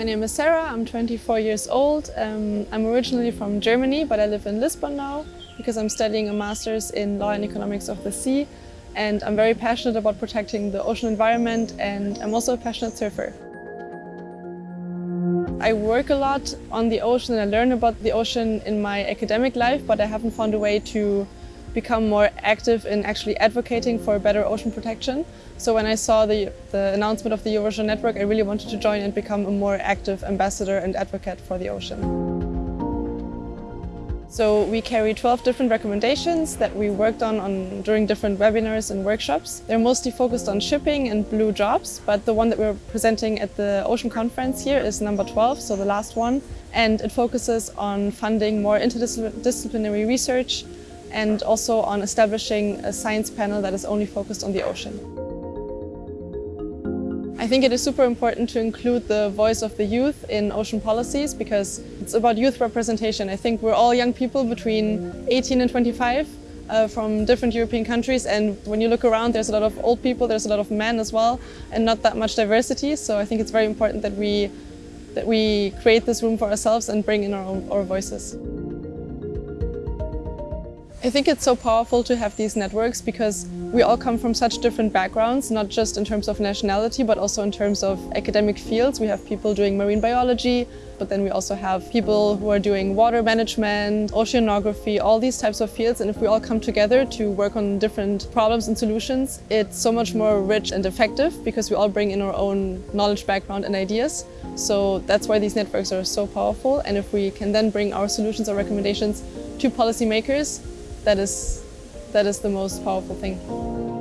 My name is Sarah, I'm 24 years old. Um, I'm originally from Germany, but I live in Lisbon now because I'm studying a master's in law and economics of the sea. And I'm very passionate about protecting the ocean environment and I'm also a passionate surfer. I work a lot on the ocean and I learn about the ocean in my academic life, but I haven't found a way to become more active in actually advocating for better ocean protection. So when I saw the, the announcement of the Eurovision Network, I really wanted to join and become a more active ambassador and advocate for the ocean. So we carry 12 different recommendations that we worked on, on during different webinars and workshops. They're mostly focused on shipping and blue jobs, but the one that we're presenting at the Ocean Conference here is number 12, so the last one. And it focuses on funding more interdisciplinary research and also on establishing a science panel that is only focused on the ocean. I think it is super important to include the voice of the youth in ocean policies because it's about youth representation. I think we're all young people between 18 and 25 uh, from different European countries and when you look around there's a lot of old people, there's a lot of men as well and not that much diversity so I think it's very important that we, that we create this room for ourselves and bring in our own our voices. I think it's so powerful to have these networks because we all come from such different backgrounds, not just in terms of nationality, but also in terms of academic fields. We have people doing marine biology, but then we also have people who are doing water management, oceanography, all these types of fields. And if we all come together to work on different problems and solutions, it's so much more rich and effective because we all bring in our own knowledge background and ideas. So that's why these networks are so powerful. And if we can then bring our solutions or recommendations to policymakers, that is, that is the most powerful thing.